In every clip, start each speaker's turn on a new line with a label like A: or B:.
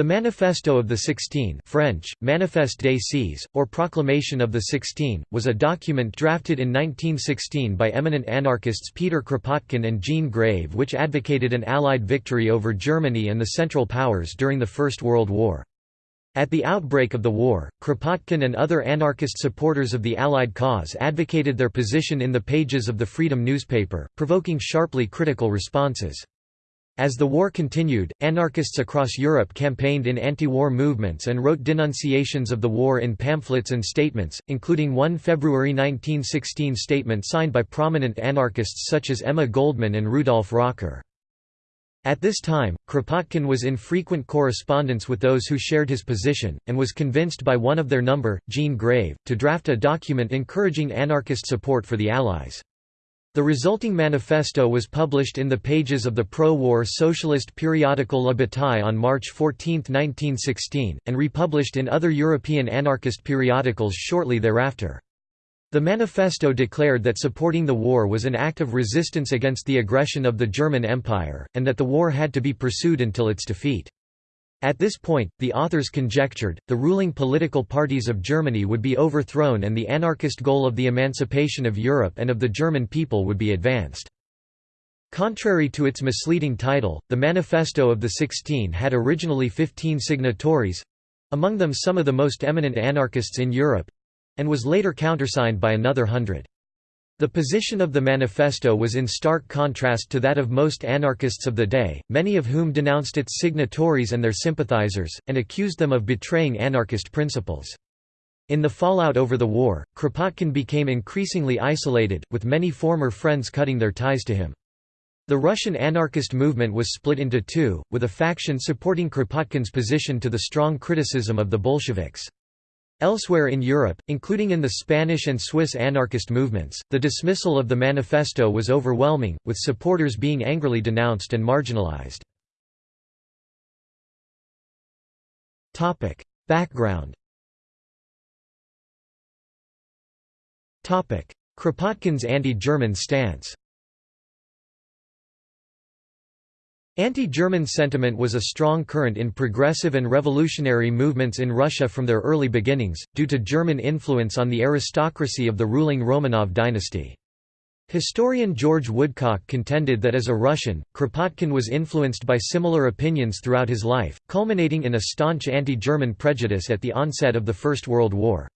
A: The Manifesto of the Sixteen French, Manifeste des Seize, or Proclamation of the Sixteen, was a document drafted in 1916 by eminent anarchists Peter Kropotkin and Jean Grave which advocated an Allied victory over Germany and the Central Powers during the First World War. At the outbreak of the war, Kropotkin and other anarchist supporters of the Allied cause advocated their position in the pages of the Freedom newspaper, provoking sharply critical responses. As the war continued, anarchists across Europe campaigned in anti-war movements and wrote denunciations of the war in pamphlets and statements, including one February 1916 statement signed by prominent anarchists such as Emma Goldman and Rudolf Rocker. At this time, Kropotkin was in frequent correspondence with those who shared his position, and was convinced by one of their number, Jean Grave, to draft a document encouraging anarchist support for the Allies. The resulting manifesto was published in the pages of the pro-war socialist periodical La Bataille on March 14, 1916, and republished in other European anarchist periodicals shortly thereafter. The manifesto declared that supporting the war was an act of resistance against the aggression of the German Empire, and that the war had to be pursued until its defeat. At this point, the authors conjectured, the ruling political parties of Germany would be overthrown and the anarchist goal of the emancipation of Europe and of the German people would be advanced. Contrary to its misleading title, the Manifesto of the Sixteen had originally 15 signatories—among them some of the most eminent anarchists in Europe—and was later countersigned by another hundred. The position of the manifesto was in stark contrast to that of most anarchists of the day, many of whom denounced its signatories and their sympathizers, and accused them of betraying anarchist principles. In the fallout over the war, Kropotkin became increasingly isolated, with many former friends cutting their ties to him. The Russian anarchist movement was split into two, with a faction supporting Kropotkin's position to the strong criticism of the Bolsheviks. Elsewhere in Europe, including in the Spanish and Swiss anarchist movements, the dismissal of the manifesto was overwhelming, with supporters being angrily denounced and marginalized. Background Kropotkin's anti-German stance Anti-German sentiment was a strong current in progressive and revolutionary movements in Russia from their early beginnings, due to German influence on the aristocracy of the ruling Romanov dynasty. Historian George Woodcock contended that as a Russian, Kropotkin was influenced by similar opinions throughout his life, culminating in a staunch anti-German prejudice at the onset of the First World War.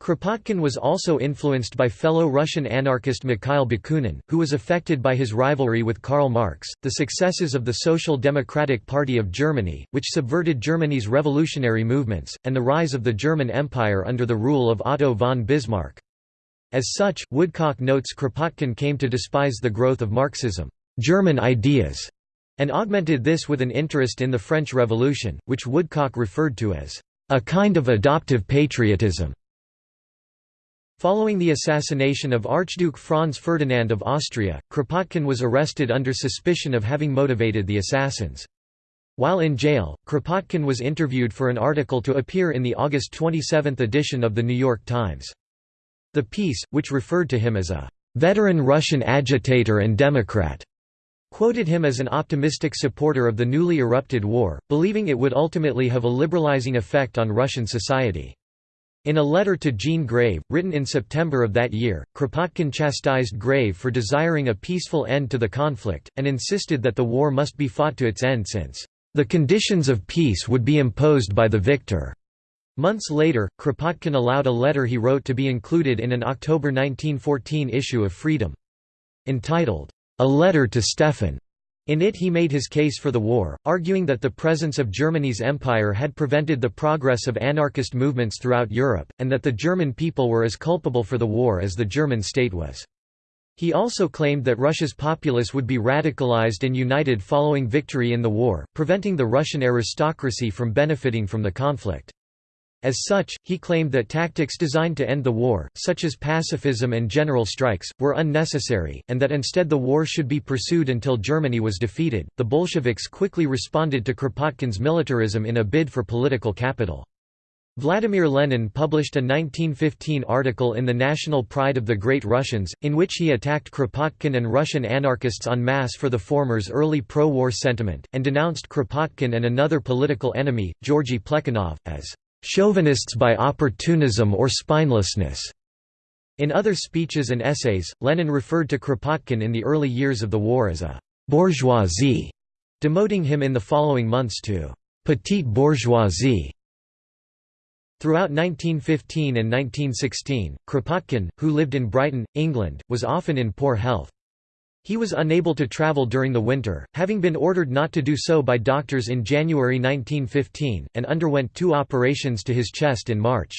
A: Kropotkin was also influenced by fellow Russian anarchist Mikhail Bakunin, who was affected by his rivalry with Karl Marx. The successes of the Social Democratic Party of Germany, which subverted Germany's revolutionary movements, and the rise of the German Empire under the rule of Otto von Bismarck. As such, Woodcock notes Kropotkin came to despise the growth of Marxism, German ideas, and augmented this with an interest in the French Revolution, which Woodcock referred to as a kind of adoptive patriotism. Following the assassination of Archduke Franz Ferdinand of Austria, Kropotkin was arrested under suspicion of having motivated the assassins. While in jail, Kropotkin was interviewed for an article to appear in the August 27 edition of The New York Times. The piece, which referred to him as a "...veteran Russian agitator and Democrat," quoted him as an optimistic supporter of the newly erupted war, believing it would ultimately have a liberalizing effect on Russian society. In a letter to Jean Grave, written in September of that year, Kropotkin chastised Grave for desiring a peaceful end to the conflict, and insisted that the war must be fought to its end since, "...the conditions of peace would be imposed by the victor." Months later, Kropotkin allowed a letter he wrote to be included in an October 1914 issue of Freedom. Entitled, "'A Letter to Stefan' In it he made his case for the war, arguing that the presence of Germany's empire had prevented the progress of anarchist movements throughout Europe, and that the German people were as culpable for the war as the German state was. He also claimed that Russia's populace would be radicalized and united following victory in the war, preventing the Russian aristocracy from benefiting from the conflict. As such, he claimed that tactics designed to end the war, such as pacifism and general strikes, were unnecessary, and that instead the war should be pursued until Germany was defeated. The Bolsheviks quickly responded to Kropotkin's militarism in a bid for political capital. Vladimir Lenin published a 1915 article in the National Pride of the Great Russians, in which he attacked Kropotkin and Russian anarchists en masse for the former's early pro-war sentiment, and denounced Kropotkin and another political enemy, Georgy Plekhanov, as chauvinists by opportunism or spinelessness. In other speeches and essays, Lenin referred to Kropotkin in the early years of the war as a bourgeoisie, demoting him in the following months to petite bourgeoisie. Throughout 1915 and 1916, Kropotkin, who lived in Brighton, England, was often in poor health. He was unable to travel during the winter, having been ordered not to do so by doctors in January 1915, and underwent two operations to his chest in March.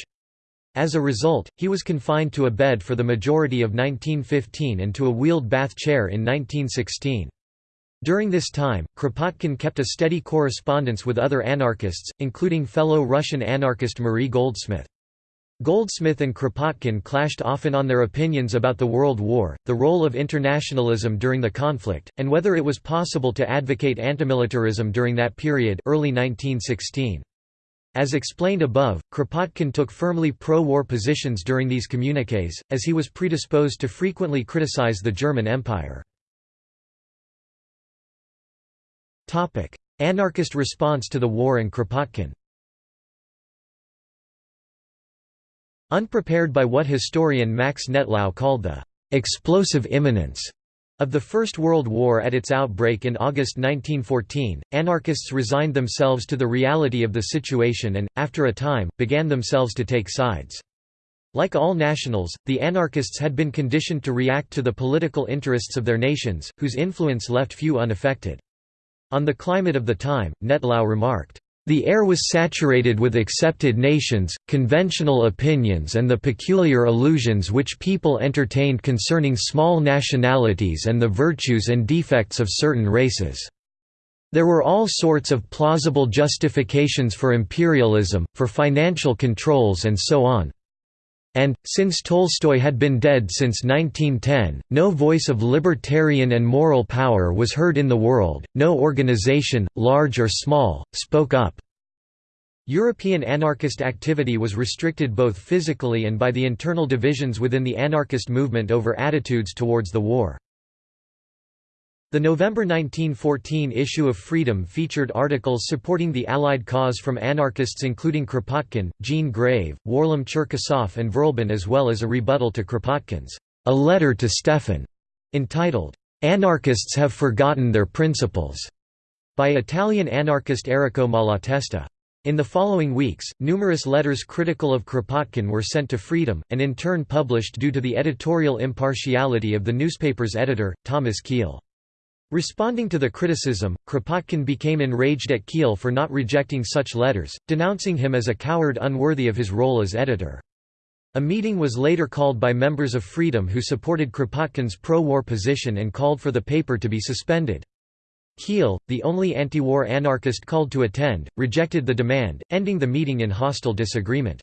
A: As a result, he was confined to a bed for the majority of 1915 and to a wheeled bath chair in 1916. During this time, Kropotkin kept a steady correspondence with other anarchists, including fellow Russian anarchist Marie Goldsmith. Goldsmith and Kropotkin clashed often on their opinions about the World War, the role of internationalism during the conflict, and whether it was possible to advocate antimilitarism during that period early 1916. As explained above, Kropotkin took firmly pro-war positions during these communiques, as he was predisposed to frequently criticize the German Empire. Anarchist response to the war and Kropotkin Unprepared by what historian Max Nettlau called the «explosive imminence» of the First World War at its outbreak in August 1914, anarchists resigned themselves to the reality of the situation and, after a time, began themselves to take sides. Like all nationals, the anarchists had been conditioned to react to the political interests of their nations, whose influence left few unaffected. On the climate of the time, Nettlau remarked, "...the air was saturated with accepted nations, conventional opinions and the peculiar illusions which people entertained concerning small nationalities and the virtues and defects of certain races." There were all sorts of plausible justifications for imperialism, for financial controls and so on. And, since Tolstoy had been dead since 1910, no voice of libertarian and moral power was heard in the world, no organization, large or small, spoke up. European anarchist activity was restricted both physically and by the internal divisions within the anarchist movement over attitudes towards the war. The November 1914 issue of Freedom featured articles supporting the Allied cause from anarchists including Kropotkin, Jean Grave, Warlam Cherkasov and Vrlbin as well as a rebuttal to Kropotkin's A Letter to Stefan, entitled, "'Anarchists Have Forgotten Their Principles' by Italian anarchist Errico Malatesta. In the following weeks, numerous letters critical of Kropotkin were sent to Freedom, and in turn published due to the editorial impartiality of the newspaper's editor, Thomas Keell. Responding to the criticism, Kropotkin became enraged at Keell for not rejecting such letters, denouncing him as a coward unworthy of his role as editor. A meeting was later called by members of Freedom who supported Kropotkin's pro-war position and called for the paper to be suspended. Keell, the only anti-war anarchist called to attend, rejected the demand, ending the meeting in hostile disagreement.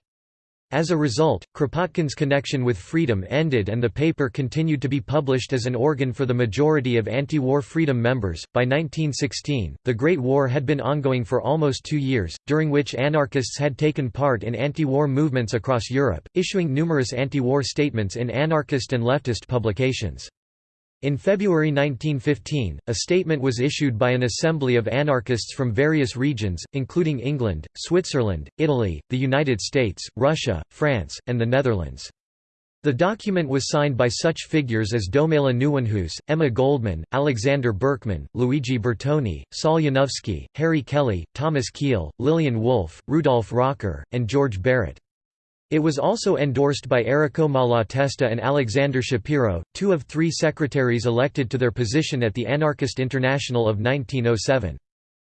A: As a result, Kropotkin's connection with freedom ended and the paper continued to be published as an organ for the majority of anti-war freedom members. By 1916, the Great War had been ongoing for almost two years, during which anarchists had taken part in anti-war movements across Europe, issuing numerous anti-war statements in anarchist and leftist publications. In February 1915, a statement was issued by an assembly of anarchists from various regions, including England, Switzerland, Italy, the United States, Russia, France, and the Netherlands. The document was signed by such figures as Domela Nieuwenhuis, Emma Goldman, Alexander Berkman, Luigi Bertoni, Saul Harry Kelly, Thomas Keell, Lillian Wolfe, Rudolf Rocker, and George Barrett. It was also endorsed by Errico Malatesta and Alexander Schapiro, two of three secretaries elected to their position at the Anarchist International of 1907.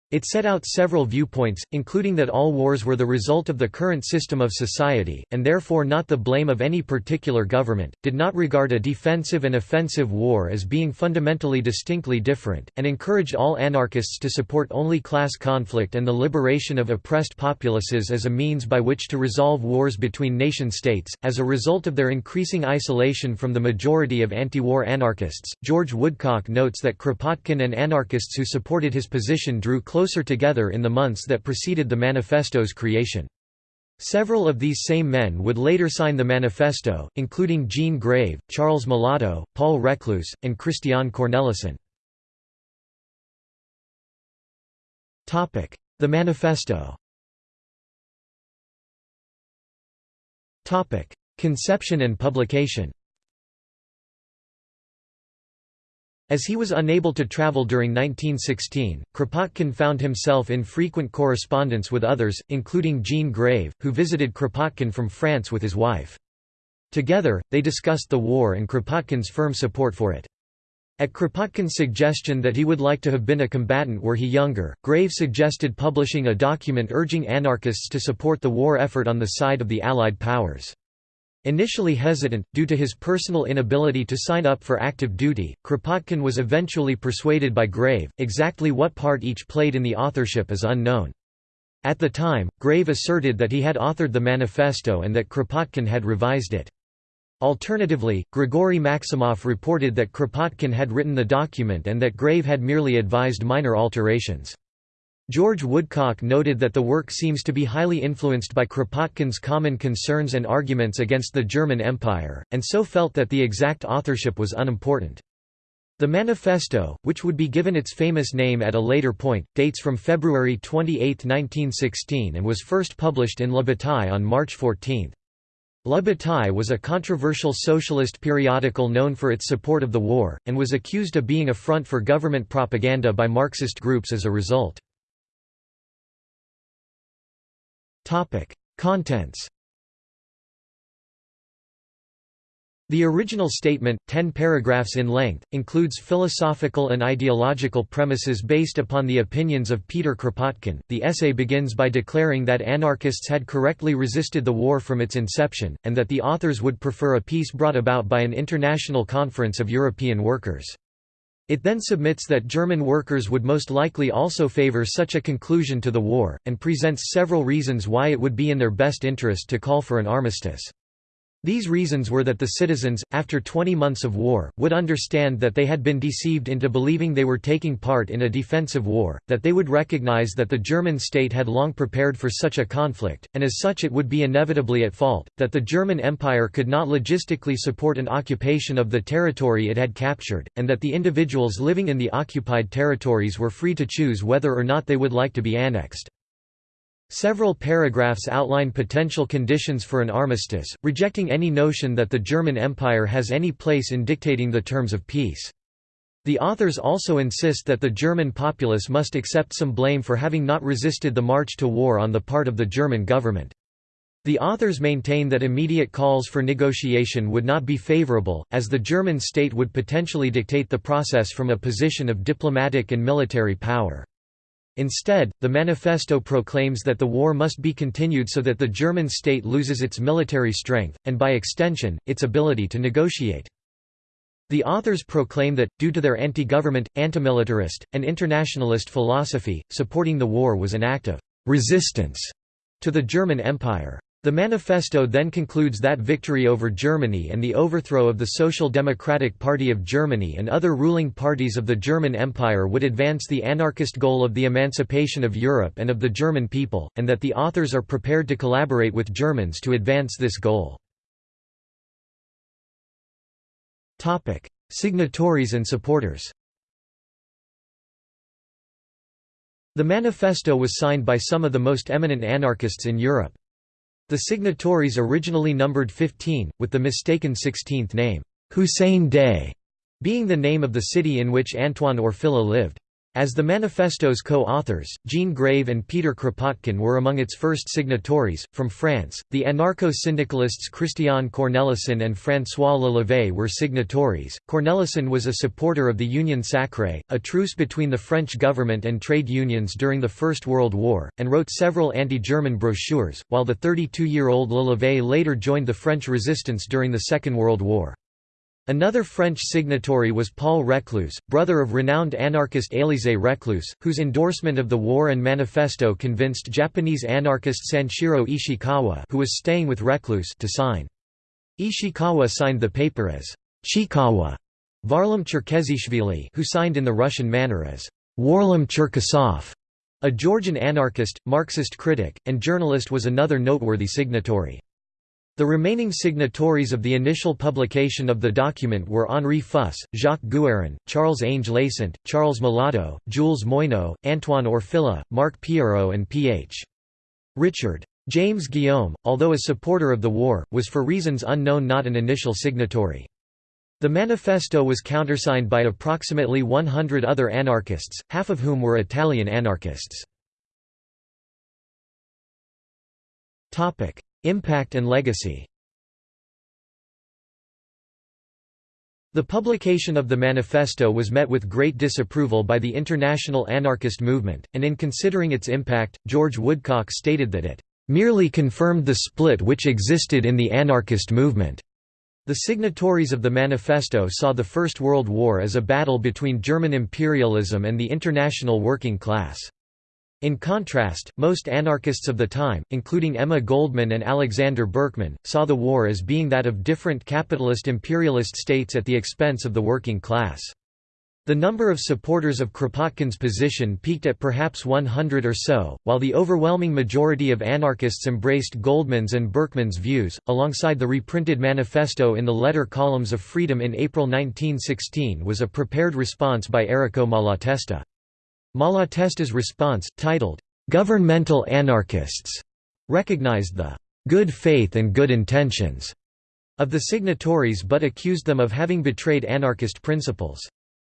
A: It set out several viewpoints, including that all wars were the result of the current system of society, and therefore not the blame of any particular government, did not regard a defensive and offensive war as being fundamentally distinctly different, and encouraged all anarchists to support only class conflict and the liberation of oppressed populaces as a means by which to resolve wars between nation-states. As a result of their increasing isolation from the majority of anti-war anarchists, George Woodcock notes that Kropotkin and anarchists who supported his position drew closer together in the months that preceded the manifesto's creation. Several of these same men would later sign the manifesto, including Jean Grave, Charles Malato, Paul Reclus, and Christian Cornelissen. The manifesto Conception and publication As he was unable to travel during 1916, Kropotkin found himself in frequent correspondence with others, including Jean Grave, who visited Kropotkin from France with his wife. Together, they discussed the war and Kropotkin's firm support for it. At Kropotkin's suggestion that he would like to have been a combatant were he younger, Grave suggested publishing a document urging anarchists to support the war effort on the side of the Allied powers. Initially hesitant, due to his personal inability to sign up for active duty, Kropotkin was eventually persuaded by Grave. Exactly what part each played in the authorship is unknown. At the time, Grave asserted that he had authored the manifesto and that Kropotkin had revised it. Alternatively, Grigory Maximov reported that Kropotkin had written the document and that Grave had merely advised minor alterations. George Woodcock noted that the work seems to be highly influenced by Kropotkin's common concerns and arguments against the German Empire, and so felt that the exact authorship was unimportant. The manifesto, which would be given its famous name at a later point, dates from February 28, 1916 and was first published in Le Bataille on March 14. Le Bataille was a controversial socialist periodical known for its support of the war, and was accused of being a front for government propaganda by Marxist groups as a result. Topic: Contents. The original statement, ten paragraphs in length, includes philosophical and ideological premises based upon the opinions of Peter Kropotkin. The essay begins by declaring that anarchists had correctly resisted the war from its inception, and that the authors would prefer a peace brought about by an international conference of European workers. It then submits that German workers would most likely also favor such a conclusion to the war, and presents several reasons why it would be in their best interest to call for an armistice. These reasons were that the citizens, after 20 months of war, would understand that they had been deceived into believing they were taking part in a defensive war, that they would recognize that the German state had long prepared for such a conflict, and as such it would be inevitably at fault, that the German Empire could not logistically support an occupation of the territory it had captured, and that the individuals living in the occupied territories were free to choose whether or not they would like to be annexed. Several paragraphs outline potential conditions for an armistice, rejecting any notion that the German Empire has any place in dictating the terms of peace. The authors also insist that the German populace must accept some blame for having not resisted the march to war on the part of the German government. The authors maintain that immediate calls for negotiation would not be favorable, as the German state would potentially dictate the process from a position of diplomatic and military power. Instead, the manifesto proclaims that the war must be continued so that the German state loses its military strength, and by extension, its ability to negotiate. The authors proclaim that, due to their anti-government, anti-militarist, and internationalist philosophy, supporting the war was an act of «resistance» to the German Empire. The manifesto then concludes that victory over Germany and the overthrow of the Social Democratic Party of Germany and other ruling parties of the German Empire would advance the anarchist goal of the emancipation of Europe and of the German people, and that the authors are prepared to collaborate with Germans to advance this goal. Signatories and supporters The manifesto was signed by some of the most eminent anarchists in Europe. The signatories originally numbered 15, with the mistaken 16th name, Hussein Dey, being the name of the city in which Antoine Orfila lived. As the manifesto's co-authors, Jean Grave and Peter Kropotkin were among its first signatories. From France, the anarcho-syndicalists Christian Cornelissen and François Lelevé were signatories. Cornelissen was a supporter of the Union Sacrée, a truce between the French government and trade unions during the First World War, and wrote several anti-German brochures, while the 32-year-old Lelevé later joined the French resistance during the Second World War. Another French signatory was Paul Reclus, brother of renowned anarchist Élisée Reclus, whose endorsement of the war and manifesto convinced Japanese anarchist Sanshiro Ishikawa who was staying with Reclus to sign. Ishikawa signed the paper as Chikawa, Varlam Cherkezishvili who signed in the Russian manner as Warlam Cherkasov. A Georgian anarchist, Marxist critic, and journalist was another noteworthy signatory. The remaining signatories of the initial publication of the document were Henri Fuss, Jacques Guérin, Charles Ange Laisant, Charles Malato, Jules Moineau, Antoine Orfila, Marc Pierrot and P.H. Richard. James Guillaume, although a supporter of the war, was for reasons unknown not an initial signatory. The manifesto was countersigned by approximately 100 other anarchists, half of whom were Italian anarchists. Impact and legacy The publication of the manifesto was met with great disapproval by the international anarchist movement, and in considering its impact, George Woodcock stated that it "...merely confirmed the split which existed in the anarchist movement." The signatories of the manifesto saw the First World War as a battle between German imperialism and the international working class. In contrast, most anarchists of the time, including Emma Goldman and Alexander Berkman, saw the war as being that of different capitalist imperialist states at the expense of the working class. The number of supporters of Kropotkin's position peaked at perhaps 100 or so, while the overwhelming majority of anarchists embraced Goldman's and Berkman's views, alongside the reprinted manifesto in the letter columns of Freedom in April 1916 was a prepared response by Errico Malatesta. Malatesta's response, titled, "'Governmental Anarchists' recognized the "'good faith and good intentions' of the signatories but accused them of having betrayed anarchist principles.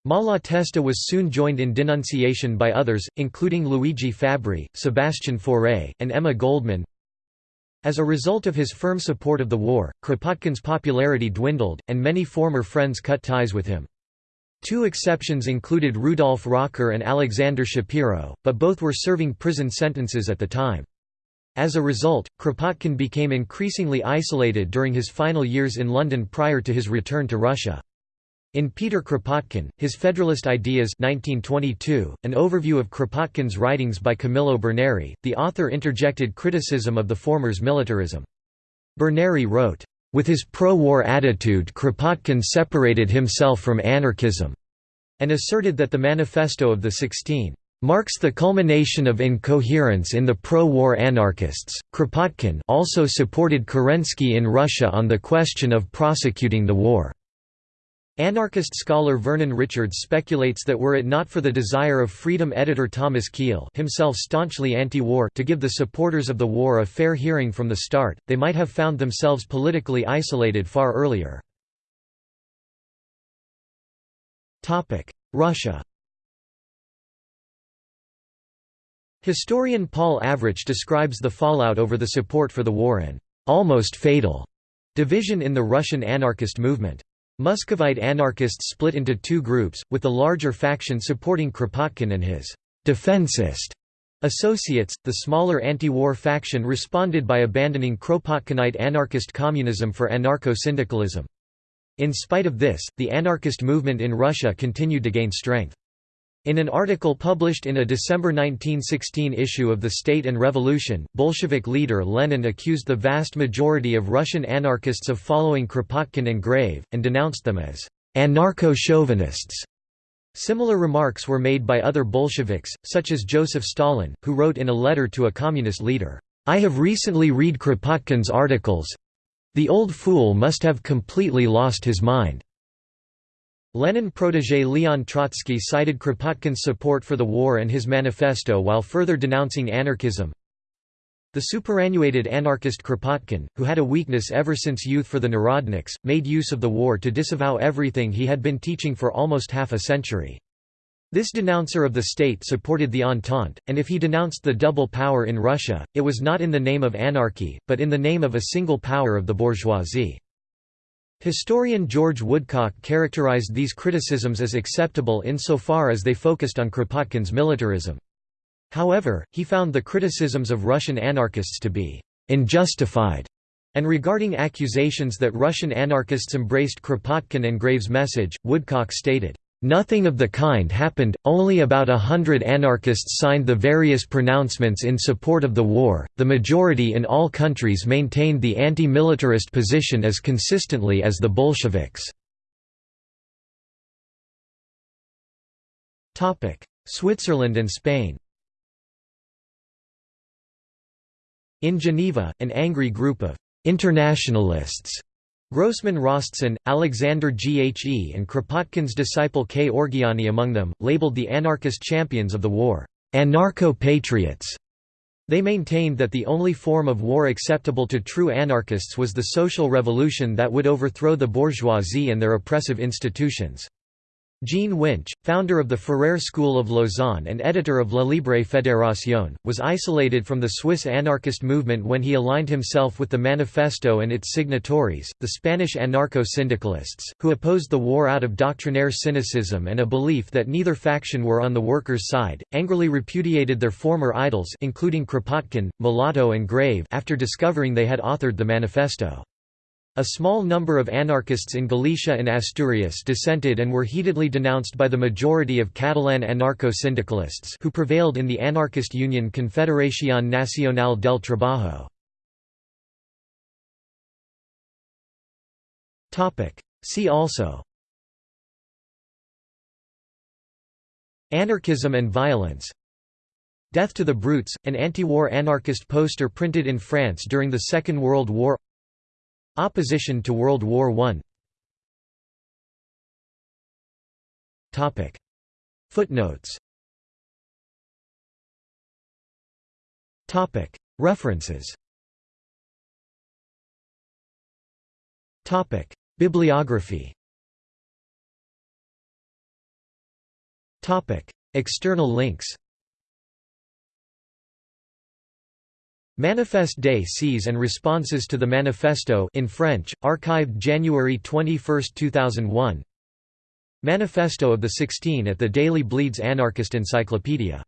A: Malatesta was soon joined in denunciation by others, including Luigi Fabbri, Sebastian Fauré, and Emma Goldman. As a result of his firm support of the war, Kropotkin's popularity dwindled, and many former friends cut ties with him. Two exceptions included Rudolf Rocker and Alexander Schapiro, but both were serving prison sentences at the time. As a result, Kropotkin became increasingly isolated during his final years in London prior to his return to Russia. In Peter Kropotkin, His Federalist Ideas 1922, an overview of Kropotkin's writings by Camillo Berneri, the author interjected criticism of the former's militarism. Berneri wrote, with his pro-war attitude Kropotkin separated himself from anarchism, and asserted that the Manifesto of the Sixteen marks the culmination of incoherence in the pro-war anarchists. Kropotkin also supported Kerensky in Russia on the question of prosecuting the war. Anarchist scholar Vernon Richards speculates that were it not for the desire of Freedom editor Thomas Keell himself staunchly anti-war to give the supporters of the war a fair hearing from the start, they might have found themselves politically isolated far earlier. Russia Historian Paul Avrich describes the fallout over the support for the war an almost fatal division in the Russian anarchist movement. Muscovite anarchists split into two groups, with the larger faction supporting Kropotkin and his «defensist» associates, the smaller anti-war faction responded by abandoning Kropotkinite anarchist communism for anarcho-syndicalism. In spite of this, the anarchist movement in Russia continued to gain strength. In an article published in a December 1916 issue of The State and Revolution, Bolshevik leader Lenin accused the vast majority of Russian anarchists of following Kropotkin and Grave, and denounced them as anarcho-chauvinists. Similar remarks were made by other Bolsheviks, such as Joseph Stalin, who wrote in a letter to a communist leader, "'I have recently read Kropotkin's articles. The old fool must have completely lost his mind.' Lenin protégé Leon Trotsky cited Kropotkin's support for the war and his manifesto while further denouncing anarchism. The superannuated anarchist Kropotkin, who had a weakness ever since youth for the Narodniks, made use of the war to disavow everything he had been teaching for almost half a century. This denouncer of the state supported the Entente, and if he denounced the double power in Russia, it was not in the name of anarchy, but in the name of a single power of the bourgeoisie. Historian George Woodcock characterized these criticisms as acceptable insofar as they focused on Kropotkin's militarism. However, he found the criticisms of Russian anarchists to be «unjustified», and regarding accusations that Russian anarchists embraced Kropotkin and Graves' message, Woodcock stated, Nothing of the kind happened, only about a hundred anarchists signed the various pronouncements in support of the war, the majority in all countries maintained the anti-militarist position as consistently as the Bolsheviks. Switzerland and Spain In Geneva, an angry group of «internationalists» Grossman Roshchin, Alexander Ghe and Kropotkin's disciple K. Orgeiani among them, labeled the anarchist champions of the war, "'anarcho-patriots' They maintained that the only form of war acceptable to true anarchists was the social revolution that would overthrow the bourgeoisie and their oppressive institutions. Jean Wintsch, founder of the Ferrer School of Lausanne and editor of La Libre Fédération, was isolated from the Swiss anarchist movement when he aligned himself with the Manifesto and its signatories, the Spanish anarcho-syndicalists, who opposed the war out of doctrinaire cynicism and a belief that neither faction were on the workers' side, angrily repudiated their former idols including Kropotkin, Malato and Grave after discovering they had authored the Manifesto. A small number of anarchists in Galicia and Asturias dissented and were heatedly denounced by the majority of Catalan anarcho-syndicalists who prevailed in the anarchist union Confederación Nacional del Trabajo. See also. Anarchism and violence. Death to the Brutes, an anti-war anarchist poster printed in France during the Second World War Opposition to World War I Footnotes. References. Bibliography. External links Manifeste des Seize and Responses to the Manifesto in French, archived January 21, 2001 Manifesto of the 16 at the Daily Bleeds Anarchist Encyclopedia